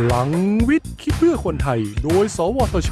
พลังวิทย์คิดเพื่อคนไทย โดย สวทช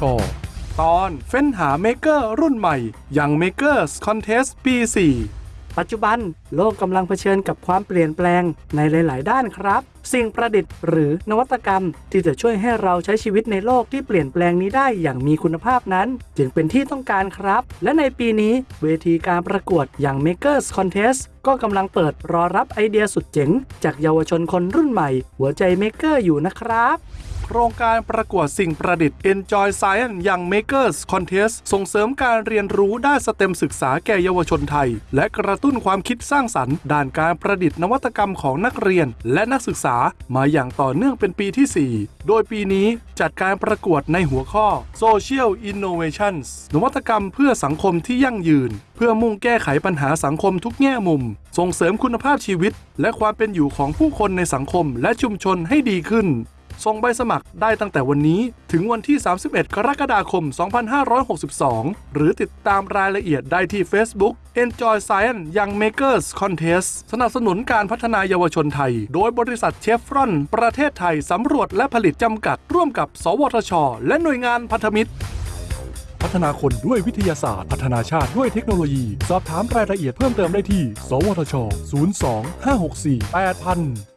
ตอนเฟ้นหาเมเกอร์รุ่นใหม่ อย่าง Makers Contest ปี 4 ปัจจุบันโลกกำลังเผชิญกับความเปลี่ยนแปลงในหลาย ๆ ด้านครับ สิ่งประดิษฐ์หรือนวัตกรรม ที่จะช่วยให้เราใช้ชีวิตในโลกที่เปลี่ยนแปลงนี้ได้อย่างมีคุณภาพนั้น จึงเป็นที่ต้องการครับ และในปีนี้เวทีการประกวดอย่าง Makers Contest ก็กำลังเปิดรอรับไอเดียสุดเจ๋ง จากเยาวชนคนรุ่นใหม่ หัวใจ Maker อยู่นะครับ โครงการประกวดสิ่งประดิษฐ์ Enjoy Science ยัง Makers Contest ส่งเสริมการเรียนรู้ด้านสเต็มศึกษาแก่เยาวชนไทย และกระตุ้นความคิดสร้างสรรค์ด้านการประดิษฐ์นวัตกรรมของนักเรียน และนักศึกษามาอย่างต่อเนื่องเป็นปีที่ 4 โดยปีนี้จัดการประกวดในหัวข้อ Social Innovations นวัตกรรมเพื่อสังคมที่ยั่งยืน เพื่อมุ่งแก้ไขปัญหาสังคมทุกแง่มุม ส่งเสริมคุณภาพชีวิต และความเป็นอยู่ของผู้คนในสังคมและชุมชนให้ดีขึ้น ส่งใบสมัครได้ตั้งแต่วันนี้ถึงวันที่ 31 กรกฎาคม 2562 หรือติดตามรายละเอียดได้ที่ Facebook Enjoy Science Young Makers Contest สนับสนุนการพัฒนายาวชนไทย โดยบริษัทเชฟรอน ประเทศไทยสำรวจและผลิตจำกัด ร่วมกับ สวทช และหน่วยงานพันธมิตร พัฒนาคนด้วยวิทยาศาสตร์ พัฒนาชาติด้วยเทคโนโลยี สอบถามรายละเอียดเพิ่มเติมได้ที่ สวทช 02 564 8000